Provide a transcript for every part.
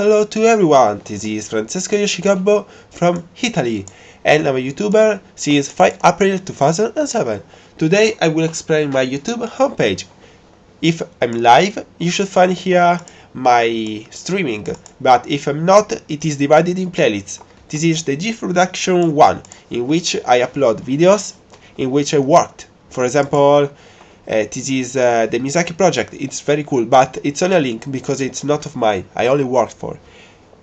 hello to everyone, this is Francesco Yoshigabo from Italy and I'm a YouTuber since 5 April 2007. Today I will explain my YouTube homepage. If I'm live, you should find here my streaming, but if I'm not, it is divided in playlists. This is the GIF Production 1, in which I upload videos in which I worked. For example, uh, this is uh, the Miyazaki project, it's very cool, but it's only a link because it's not of mine, I only worked for.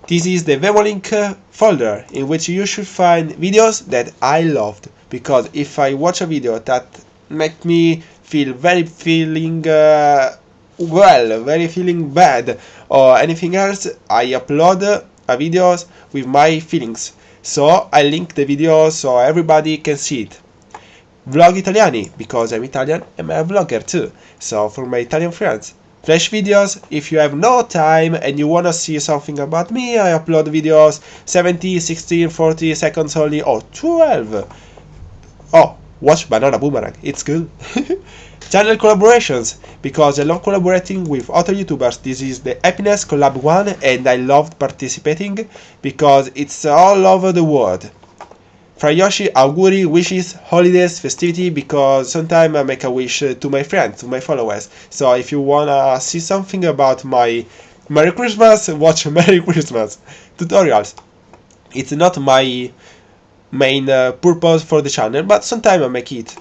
This is the Vemolink uh, folder in which you should find videos that I loved because if I watch a video that make me feel very feeling uh, well, very feeling bad or anything else, I upload a videos with my feelings. So I link the video so everybody can see it. Vlog Italiani, because I'm Italian and I'm a vlogger too, so for my Italian friends. Flash videos, if you have no time and you wanna see something about me, I upload videos 70, 16, 40 seconds only, or 12. Oh, watch Banana Boomerang, it's good. Channel collaborations, because I love collaborating with other YouTubers. This is the Happiness Collab 1 and I loved participating because it's all over the world. Fra Yoshi auguri, wishes, holidays, festivity, because sometimes I make a wish uh, to my friends, to my followers. So if you wanna see something about my Merry Christmas, watch Merry Christmas tutorials. It's not my main uh, purpose for the channel, but sometimes I make it.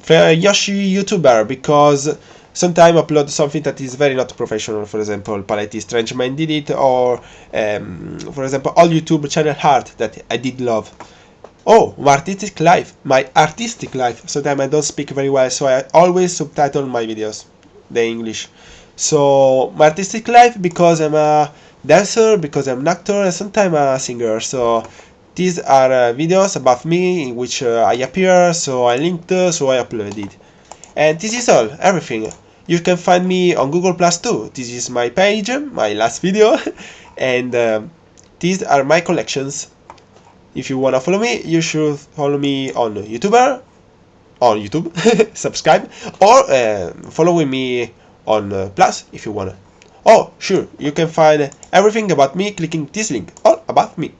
Fra Yoshi YouTuber, because sometimes I upload something that is very not professional, for example, Paletti Strange Mind did it, or um, for example, all YouTube channel art that I did love. Oh, my artistic life, my artistic life. Sometimes I don't speak very well, so I always subtitle my videos, the English. So my artistic life because I'm a dancer, because I'm an actor, and sometimes a singer. So these are uh, videos about me in which uh, I appear, so I linked, uh, so I uploaded. And this is all, everything. You can find me on Google Plus too. This is my page, my last video, and uh, these are my collections. If you wanna follow me, you should follow me on YouTuber, on YouTube, subscribe, or uh, following me on uh, Plus if you wanna. Oh, sure, you can find everything about me clicking this link, all about me.